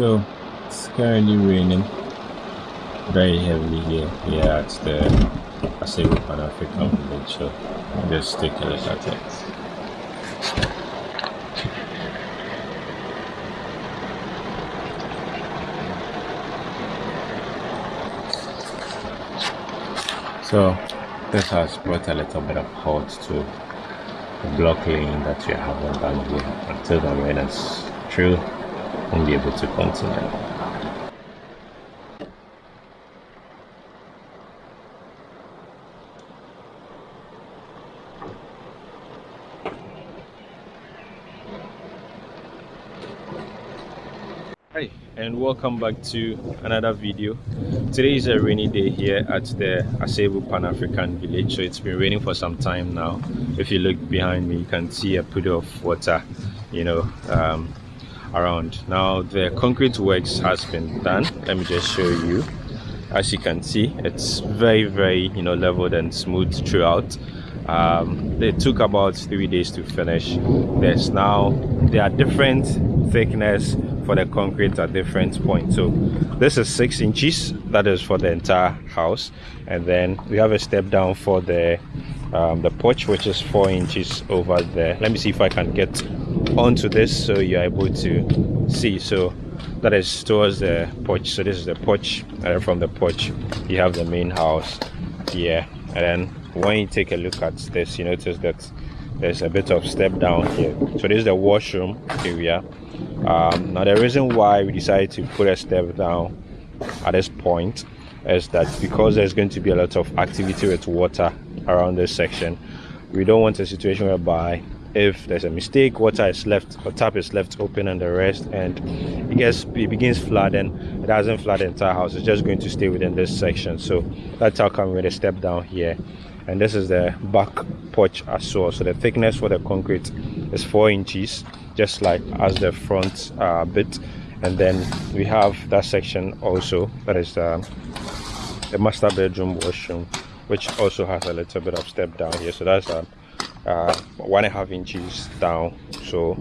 So it's currently raining very heavily here, Yeah, it's the Asebu Pan African village. So just take a look at it. So this has brought a little bit of halt to the block lane that we having down here until the rain is through and be able to continue. And welcome back to another video. Today is a rainy day here at the Asebu Pan-African village so it's been raining for some time now. If you look behind me you can see a puddle of water you know um, around. Now the concrete works has been done. Let me just show you. As you can see it's very very you know leveled and smooth throughout. Um, they took about three days to finish there's now there are different thickness for the concrete at different points. So this is six inches. That is for the entire house. And then we have a step down for the um, the porch which is four inches over there. Let me see if i can get onto this so you're able to see. So that is towards the porch. So this is the porch. And from the porch you have the main house here. And then when you take a look at this you notice that there's a bit of step down here. So this is the washroom area. Um, now the reason why we decided to put a step down at this point is that because there's going to be a lot of activity with water around this section we don't want a situation whereby if there's a mistake water is left or tap is left open and the rest and it gets it begins flooding. It doesn't flood the entire house. It's just going to stay within this section. So that's how come we're going to step down here. And this is the back porch as well. So the thickness for the concrete is four inches just like as the front uh, bit. And then we have that section also that is um, the master bedroom washroom which also has a little bit of step down here. So that's um, uh, one and a half inches down. So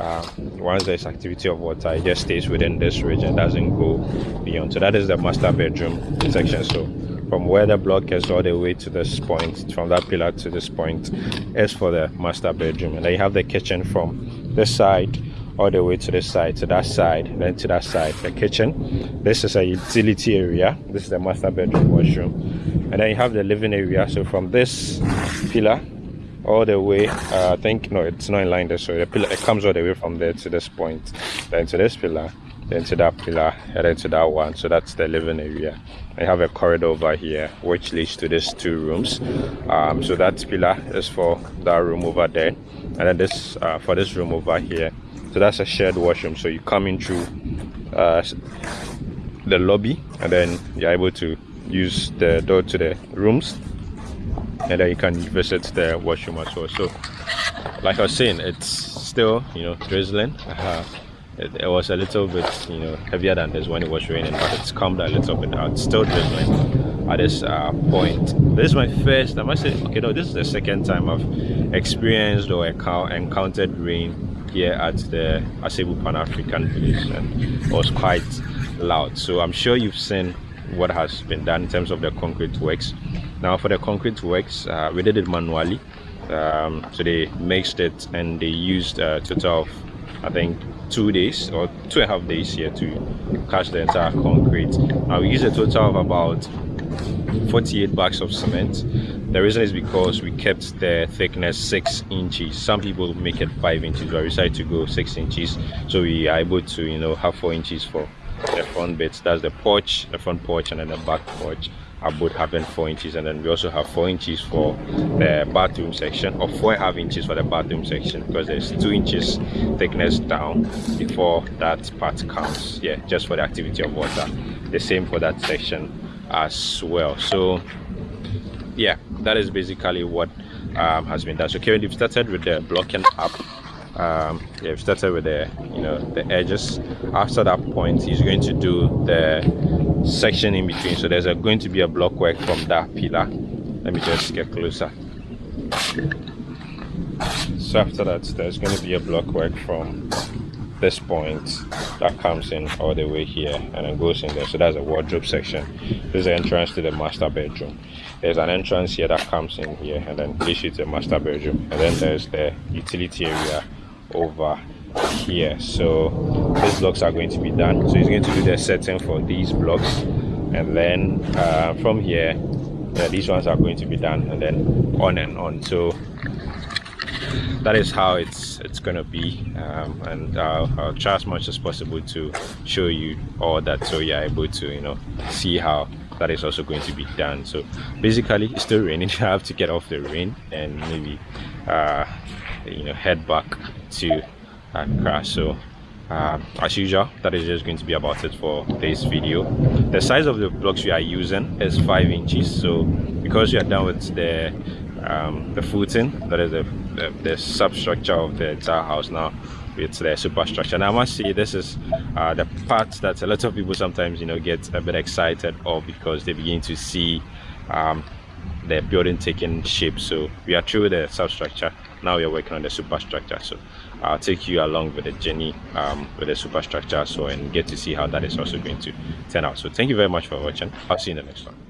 uh, once there's activity of water it just stays within this region. Doesn't go beyond. So that is the master bedroom section. So from where the block is all the way to this point from that pillar to this point is for the master bedroom. And then you have the kitchen from this side all the way to this side to that side then to that side the kitchen. This is a utility area. This is the master bedroom washroom. And then you have the living area. So from this pillar all the way uh, i think no it's not in line there so the pillar it comes all the way from there to this point then to this pillar then to that pillar and then to that one. So that's the living area. I have a corridor over here which leads to these two rooms. Um, so that pillar is for that room over there. And then this uh, for this room over here so that's a shared washroom so you come in through uh, the lobby and then you're able to use the door to the rooms and then you can visit the washroom as well. So like i was saying it's still you know drizzling. Uh, it, it, was a little bit you know heavier than this when it was raining but it's calmed a little bit now. It's still drizzling at this uh, point. This is my first i must say okay no this is the second time i've experienced or encountered rain here at the asebu pan-african village and it was quite loud. So i'm sure you've seen what has been done in terms of the concrete works. Now for the concrete works uh, we did it manually. Um, so they mixed it and they used a total of i think two days or two and a half days here to catch the entire concrete. Now we used a total of about 48 bags of cement the reason is because we kept the thickness six inches. Some people make it five inches but we decided to go six inches. So we are able to you know have four inches for the front bits. That's the porch the front porch and then the back porch are both having four inches. And then we also have four inches for the bathroom section or four and a half inches for the bathroom section because there's two inches thickness down before that part comes yeah just for the activity of water. The same for that section as well. So yeah that is basically what um, has been done. So Kevin, you've started with the blocking up. Um, we've started with the you know the edges. After that point he's going to do the section in between. So there's a, going to be a block work from that pillar. Let me just get closer. So after that there's going to be a block work from this point that comes in all the way here and then goes in there. So that's a wardrobe section. This is the entrance to the master bedroom. There's an entrance here that comes in here and then leads you to the master bedroom. And then there's the utility area over here. So these blocks are going to be done. So he's going to do the setting for these blocks. And then uh, from here uh, these ones are going to be done and then on and on. So that is how it's it's gonna be um, and uh, I'll try as much as possible to show you all that so you're able to you know see how that is also going to be done. So basically it's still raining. I have to get off the rain and maybe uh, you know head back to Accra. So uh, as usual that is just going to be about it for this video. The size of the blocks we are using is five inches. So because we are done with the um, the footing that is the, the, the substructure of the entire house now it's the superstructure. Now i must say this is uh, the part that a lot of people sometimes you know get a bit excited of because they begin to see um, the building taking shape. So we are through the substructure. Now we are working on the superstructure. So i'll take you along with the journey um, with the superstructure. So and get to see how that is also going to turn out. So thank you very much for watching. I'll see you in the next one